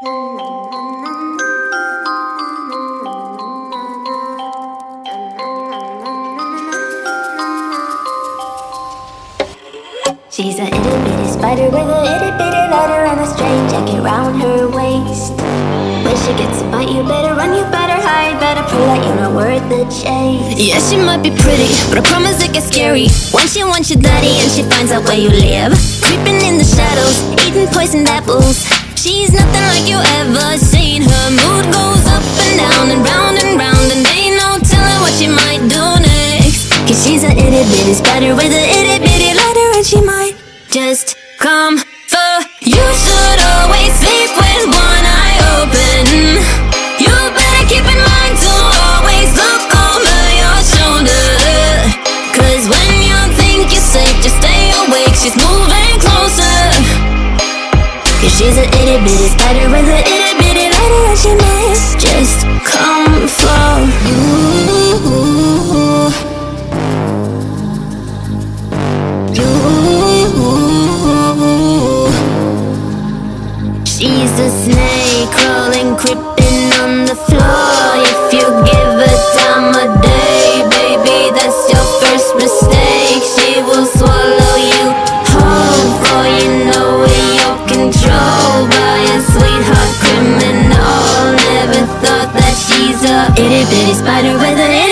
She's a itty bitty spider with a itty bitty letter and a string jacket round her waist. When she gets a bite, you better run, you better hide, better prove that you're not worth the chase. Yeah, she might be pretty, but I promise it gets scary. Once she wants your daddy and she finds out where you live, creeping in the shadows, eating poisoned apples. She's nothing she's a itty bitty spider with a itty bitty letter and she might just come a snake crawling, creeping on the floor. If you give her time of day, baby, that's your first mistake. She will swallow you whole before you know it. You're controlled by a sweetheart criminal. Never thought that she's a Itty bitty spider with a itty